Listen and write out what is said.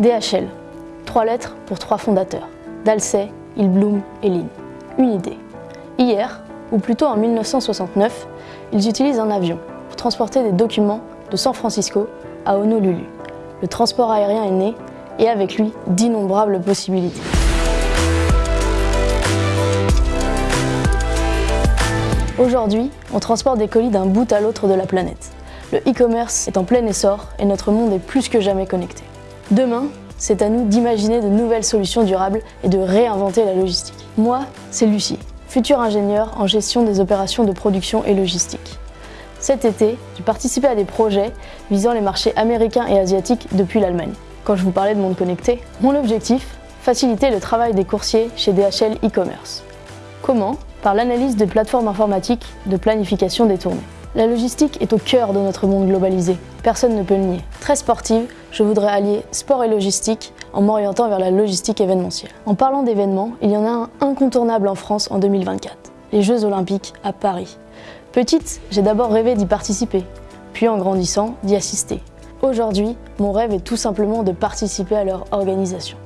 DHL, trois lettres pour trois fondateurs, Dalsey, Ilblum et Lin. Une idée. Hier, ou plutôt en 1969, ils utilisent un avion pour transporter des documents de San Francisco à Honolulu. Le transport aérien est né et avec lui d'innombrables possibilités. Aujourd'hui, on transporte des colis d'un bout à l'autre de la planète. Le e-commerce est en plein essor et notre monde est plus que jamais connecté. Demain, c'est à nous d'imaginer de nouvelles solutions durables et de réinventer la logistique. Moi, c'est Lucie, future ingénieure en gestion des opérations de production et logistique. Cet été, j'ai participé à des projets visant les marchés américains et asiatiques depuis l'Allemagne. Quand je vous parlais de monde connecté, mon objectif Faciliter le travail des coursiers chez DHL e-commerce. Comment? Par l'analyse de plateformes informatiques de planification des tournées. La logistique est au cœur de notre monde globalisé, personne ne peut le nier. Très sportive, je voudrais allier sport et logistique en m'orientant vers la logistique événementielle. En parlant d'événements, il y en a un incontournable en France en 2024, les Jeux Olympiques à Paris. Petite, j'ai d'abord rêvé d'y participer, puis en grandissant, d'y assister. Aujourd'hui, mon rêve est tout simplement de participer à leur organisation.